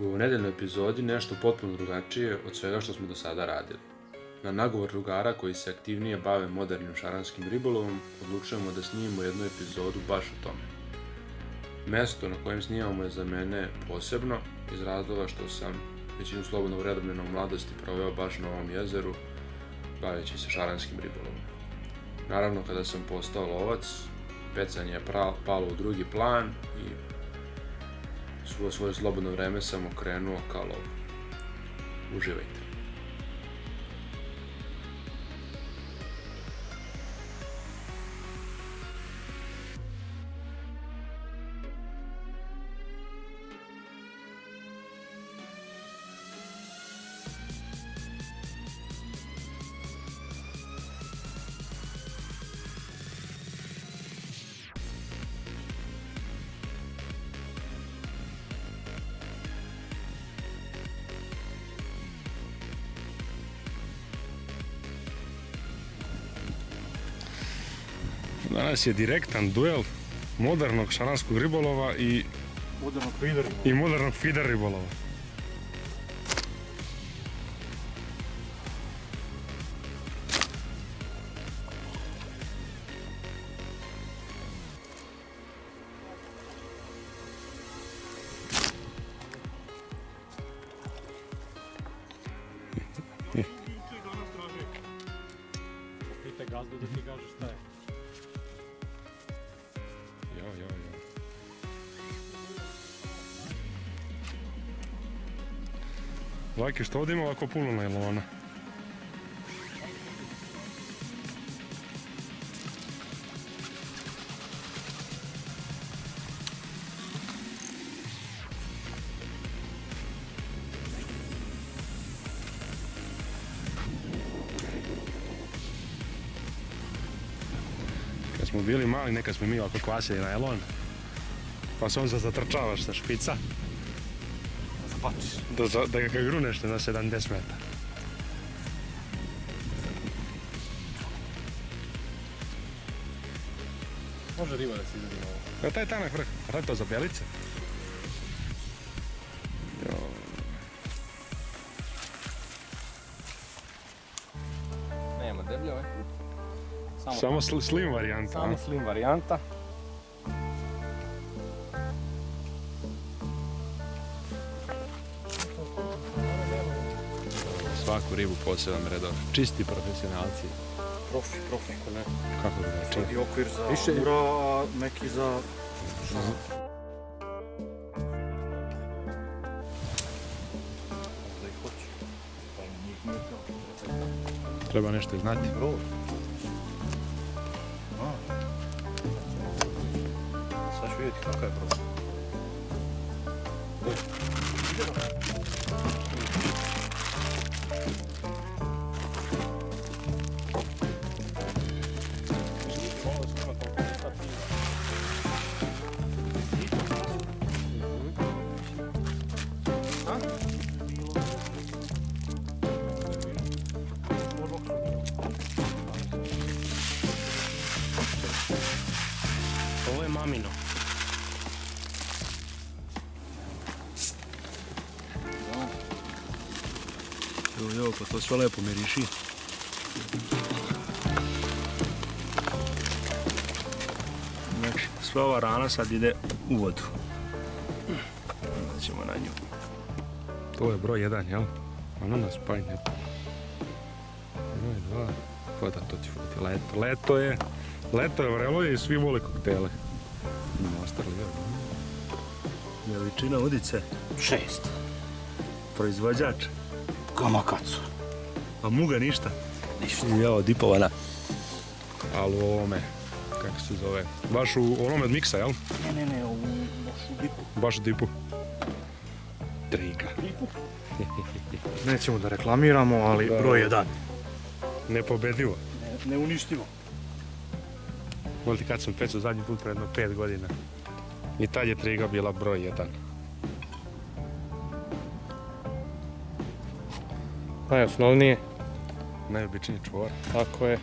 U nedeljnoj epizodi nešto potpuno drugačije od svega što smo do sada radili. Na nagovor drugara koji se aktivnije bave modernim šaranskim ribolovom, odlučujemo da snimimo jednu epizodu baš o tome. Mesto na kojem snimamo je za mene posebno, iz razloga što sam većinu slobodnog vremena u mladosti proveo baš na ovom jezeru, baveći se šaranskim ribolovom. Naravno, kada sam postao lovac, pecanje je palo u drugi plan i svo svoje slobodno vreme sam okrenuo ka lovu. Uživajte. Danas je direktan duel modernog šaranskog ribolova i, Modernog feeder. i modernog feeder ribolova. Lajke, što ovdje ima ovako puno najlona? Kad smo bili mali, nekad smo mi ovako kvasili najlon. Pa se on zatrčavaš sa špica. Zabačiš. Da, da ga gruneš na 70 metara. Može riba da se izvedi na ovo. Evo taj tanak vrh, a to je to za bjelice? Jo, Nema deblje ovaj. Samo, Samo sl- slim varijanta. samo a? slim varijanta. Ribu poseban redov. Čisti profesionalci. Profi, profi. Ako ne. Kako drugačije? I okvir za Više- a neki za... Pa. Treba nešto i znati. Sad ću vidjeti kakav je brod. Sve lepo miriši. Znači, sva ova rana sad ide u vodu. Onda ćemo na nju. To je broj jedan, jel? Ono nas pajne. Broj dva. Pa da, to će biti leto. Leto je, leto je vrelo i svi vole koktele. Master lijevo. Veličina udice, Šest. proizvođač, Kamakacu. A muga ništa. Ništa. Jao, dipovana. Ali u ovome, kako se zove, baš u onome od miksa, jel? Ne, ne, ne, ovu baš u dipu. Baš u tipu. Triga. Nećemo da reklamiramo, ali Da. broj jedan. Nepobedivo. Ne, neuništivo. Volite kad sam pecao zadnji put pred jedno pet godina. I tad je triga bila broj jedan. Najosnovnije. Najobičniji čvor. Tako je.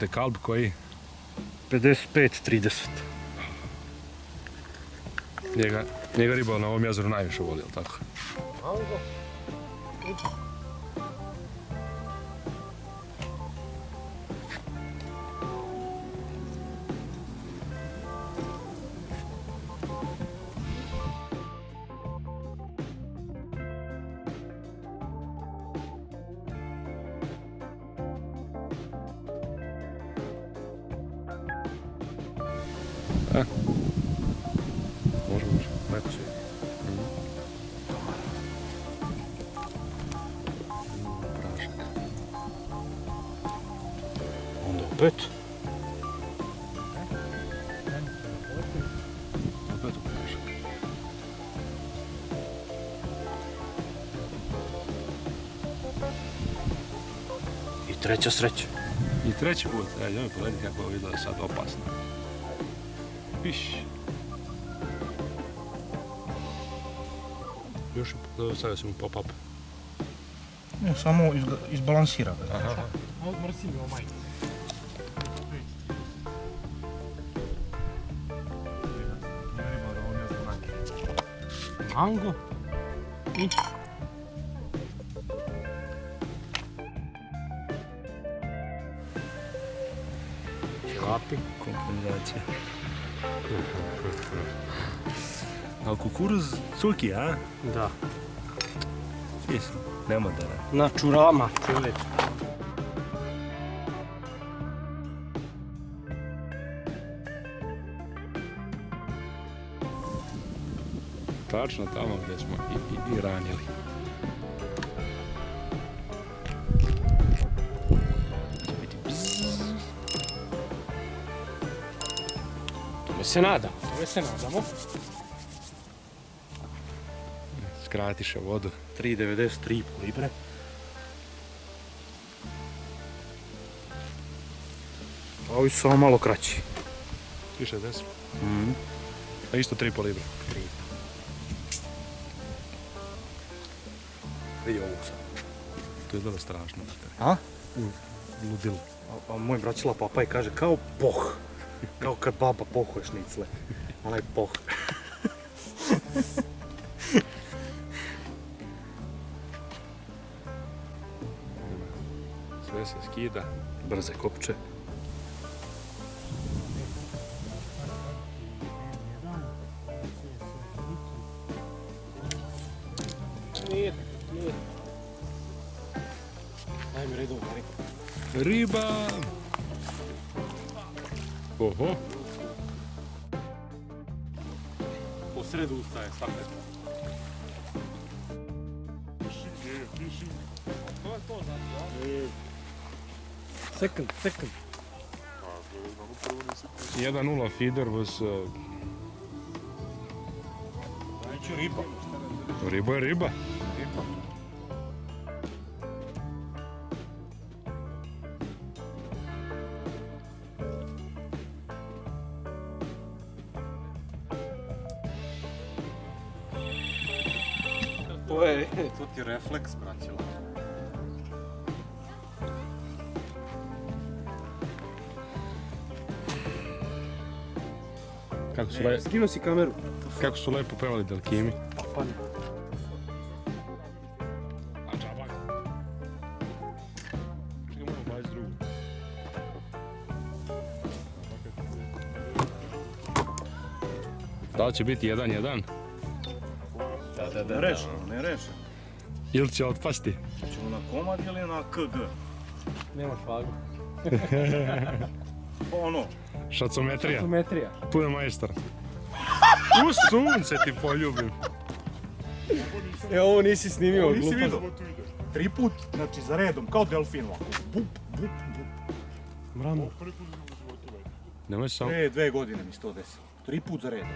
Dekalb koji? 55-30. Njega, njega riba na ovom jezeru najviše voli, jel tako? E. Može, može. Lepo si. Prašak. Onda opet. Opet u prašak. I treća sreća. I treći put, e, idemo pogledati kako ovo izgleda sad opasno. Piš. Još je stavio sam mu pop-up. Ne, samo izga- izbalansira ga. Aha. Mango. I... Škapi. Kompenzacija. Ali kukuruz cuki, a? Da. Jes, nemoderan. Na čurama, čovječ. Tačno tamo gdje smo i, i, i ranjili. Se nadam. Tome se nadamo. Skratiše vodu. 3,93 libre. Ovi su samo malo kraći. Više deset. Mhm. A isto 3,5 libre. Vidi ovog sad. To izgleda strašno. A? Ludilo. A, a moj braćila papaj kaže kao poh. Kao kad baba pohuje šnicle. Onaj poh. Sve se skida. Brze kopče. Nije, nije. Redom, Mariko. Riba! Oho. Po sredu ustaje svaka. Second, second. 1-0 feeder was... Uh, riba. riba je riba. Su, le, Skinuo si kameru. kako su lepo pevali Delkimi. Pa. Da li će biti 1-1 Da, da, da. Ne rešeno, ne rešeno. ili će otpasti? Ćemo na komad ili na KG? Nema švagu. Pa ono, Šacometrija, Geometrija. tu je majstor. U sunce ti poljubim. E, ovo nisi snimio, nisi glupa. vidio? Tri put, znači za redom, kao delfin ovako. Bup, bup, bup. Mramo. Nemoj samo... Pre dve godine mi se to desilo. Tri put za redom.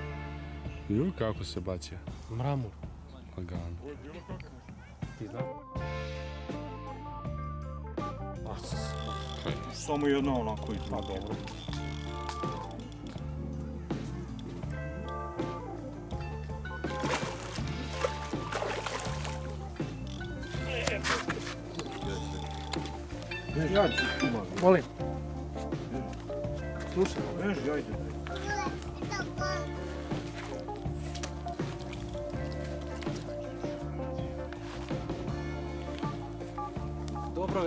Ju, kako se bacio. Mramor. Lagano. Ti znam? Samo jedno onako i pa dobro. Molim. Slušaj, beži, ajde.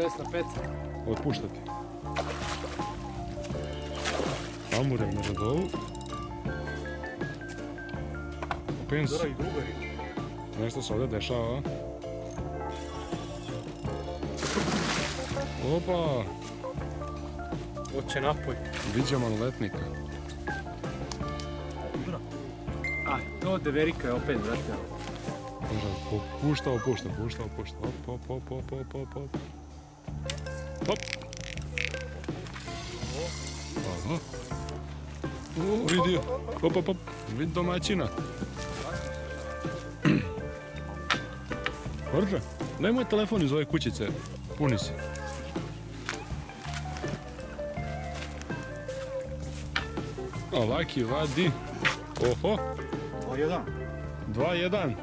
Dobro, Vesna, peca. Otpuštati. Amure na radovu. Drugari. nešto se ovdje dešava. Opa, Oće napoj. viđa maloletnika. A, to Deverika je opet. Može, pušta, pušta, opušta. Op, op, op, op, op, op, op. Hop. Aha. O, vidi, op, op, op, vidi domaćina. Orđe, daj moj telefon iz ove kućice, puni se. A Laki vadi. Oho, O, jedan. 2-1.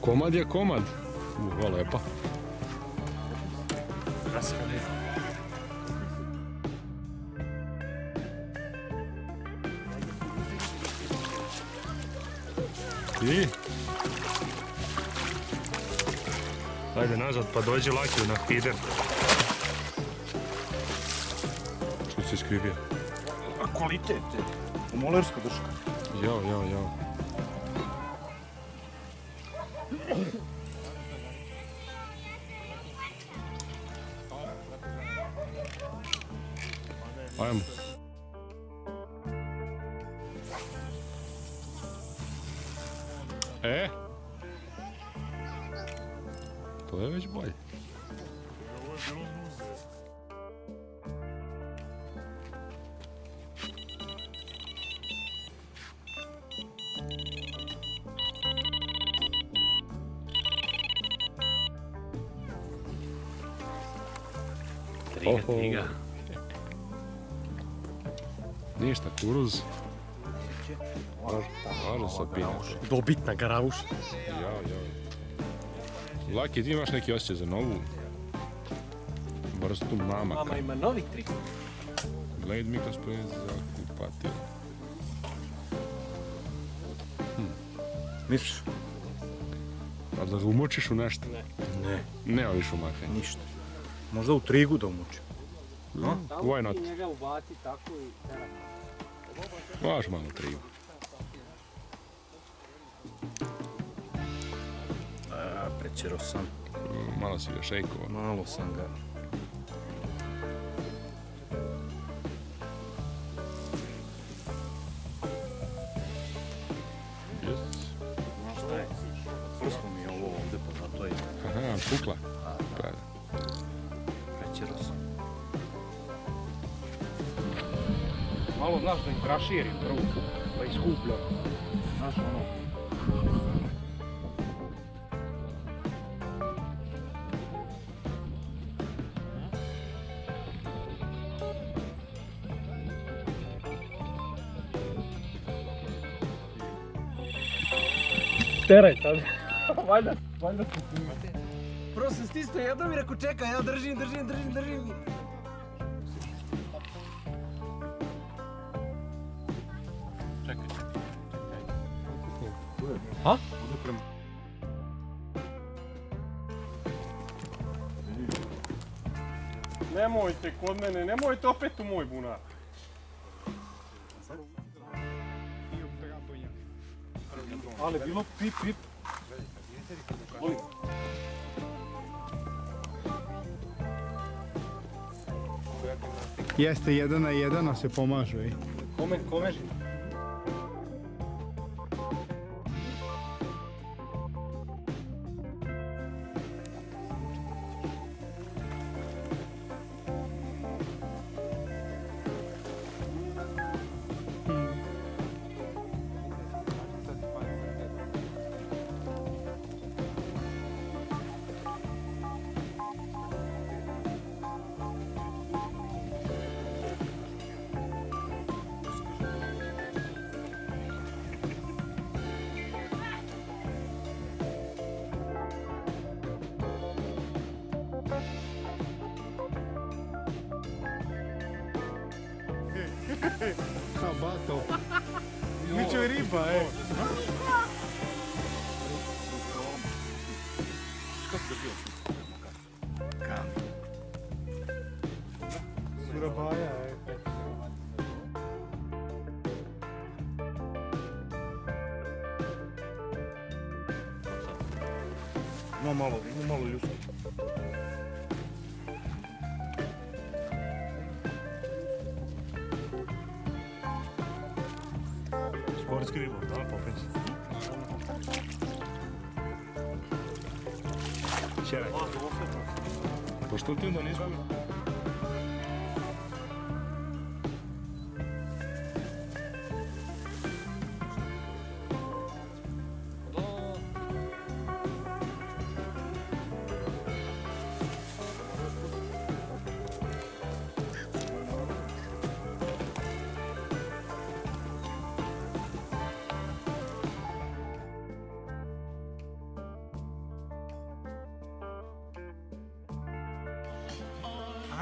Komad je komad. Uva, lepa. Raskade. I? Ajde nazad pa dođi Lakiju na feeder. Što si skrivio? A kvalitet. Molerska drška. Jao, jao, jao. Ajmo. E? To je već bolje. Triga, Oho. triga. Ništa, kuruz. Može sa pinaš. Dobitna garavuša. Jao, jao. Laki, ti imaš neki osjećaj za novu vrstu mamaka. Mama ima novi trik. Gled mi kroz za kupati. Misliš? A da ga umočiš u nešto? Ne, Ne oviš u makanje. ništa. Možda u trigu da umučim. Why not? Ti njega ubaci tako i Vaš malo trivu. A, prećero sam. Malo si ga šejkovo. Malo sam ga. širim rok, pa izgubljam. Znaš ono. Teraj tam. Valjda, valjda se snima. Prosim, stisno, ja da mi reko čekaj, ja držim, držim, držim, držim. Nemojte kod mene, nemojte opet u moj bunar. Ali bilo pip, pip. Jeste jedan na jedan, a se pomažu i. Kome, kome? Tabaco. Michuriba, é. Sportski ribor, da, popis. Čeraj. Pa što ti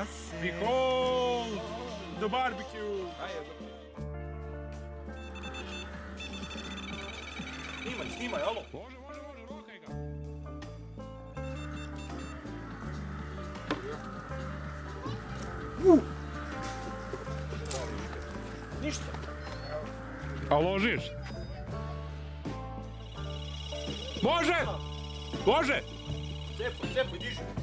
Behold the barbecue! Snimaj, snimaj, alo. Može, može, može, rokaj ga. Ništa. A ložiš? Može! Može! Cepaj, cepaj, diži.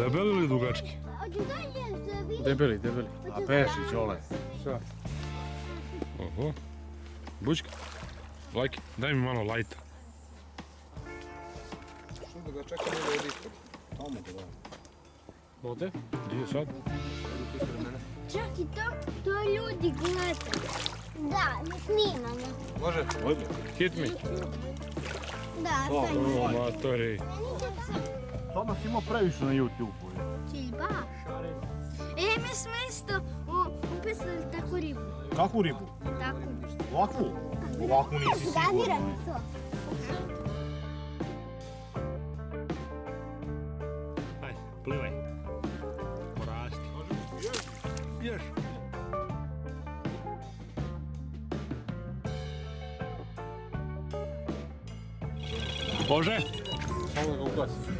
Debeli ili dugački? Debeli, debeli. A pešić, ole. Oho. Bučka. Lajki, daj mi malo lajta. Vode? Gdje je sad? Čak i to, to ljudi gledaju. Da, ne snimamo. Može? Može. Hit me. Da, sad O, matori. Sad nas ima previše na YouTube-u. Baš. E, mi smo isto upisali takvu ribu. Kakvu ribu? Takvu. Ovakvu? Ovakvu nisi sigurno. Ajde, plivaj. Porasti. Još. Može? Samo da ga ugasi.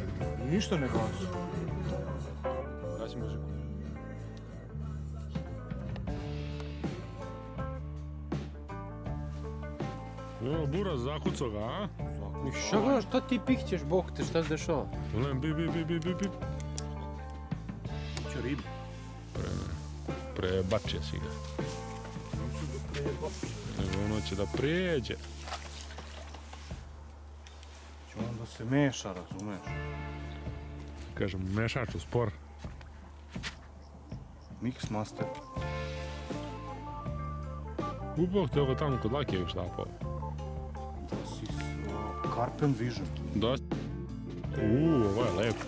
Ništa ne gasi. Gasi muziku. O, buraz zakucao ga, a? I šta gledaš, šta ti pikćeš, bok te, šta se dešava? Gledam, bi, bi, bi, bi, bi, bi. Će ribu. Prebačio si ga. Evo, ono će da prijeđe. Onda se meša, razumeš? Kažem, mešač u spor. Mix master. Ubog te ovo tamo kod Lakijevih štapova. Da si s Carpen Vision. Da. Uuu, ovo je lepo.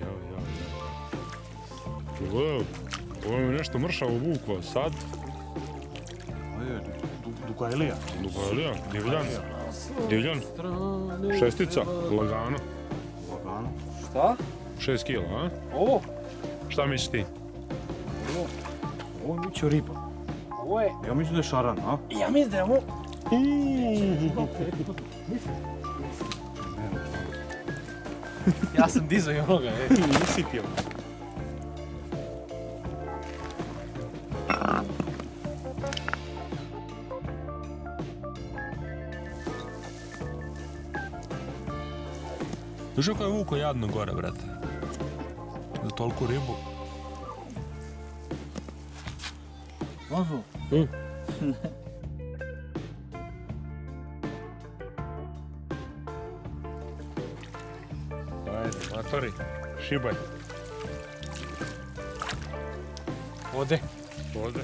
Jao, jao, jao. Wow. Ovo je nešto mršavo vuklo. Sad, Ovo je du, Dugailija. Dugalija, divljan. Divljan. Šestica, lagano. Šta? Šest kila, a? Ovo? Šta misliš ti? Ovo je biće riba. Ovo je... Ja mislim da je šaran, a? Ja mislim da je ovo... Ja sam dizao i onoga, e. Nisi ti Znaš kako je vuko jadno gore, brate? Za toliku ribu. Lazo. Ajde, matori, šibaj. Ode. Ode.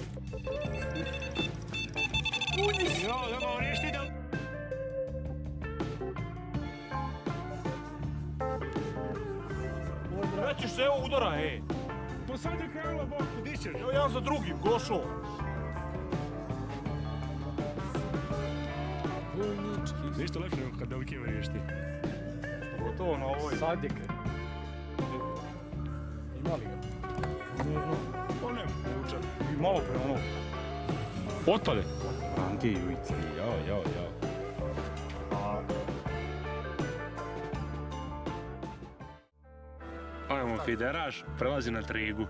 Nećeš se evo udara, ej. Pa sad je krenula bok, di ćeš? Evo jedan za drugim, gošo. dečki. Ništa lepše nego kad delike vrišti. Gotovo na ovoj. Sad je kre. Ima li ga? Pa ne, vuče. I malo pre ono. Otpade. Ranti i ujice. Jao, jao, jao. Fideraš, prelazi na trigu.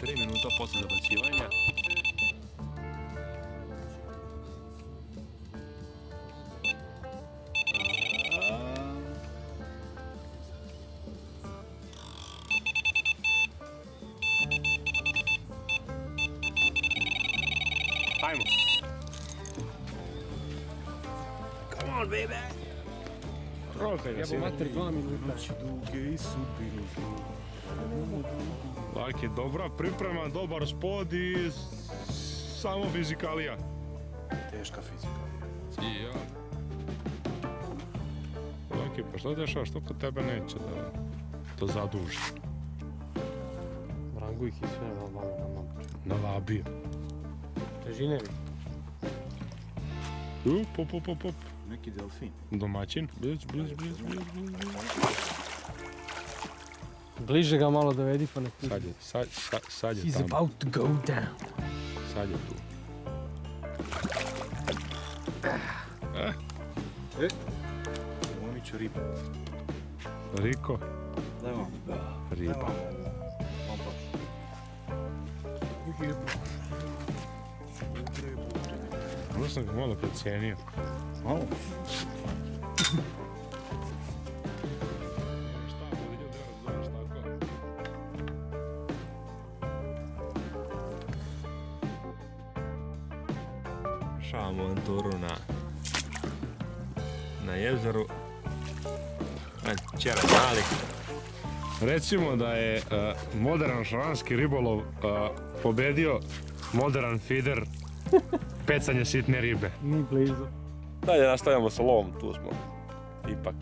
Tri minuta posle zabacivanja. Ga, sine. mater, dva minuta. Laki, dobra priprema, dobar spod i samo fizikalija. Teška fizika. I ja. Laki, pa što dešava, što kod tebe neće da to zaduži? Rangu ih i sve na vama na mama. Nalabio. Težine mi. U, pop, pop, pop, pop. Neki delfin. Domaćin. Bliz, bliz, bliz, bliz, bliz, bliz. Bliže ga malo dovedi pa ne Sad je, sad, sad, sad je He's tamo. about to go down. Sad je tu. Momiću riba. Riko, Evo. riba. Možda sam ga malo precijenio. Malo. Šavamo avanturu na, na jezeru. A, Čera mali. Recimo da je uh, modern šaranski ribolov uh, pobedio modern feeder pecanje sitne ribe. Ni blizu. Dalje nastavljamo sa lovom, tu smo. Ipak.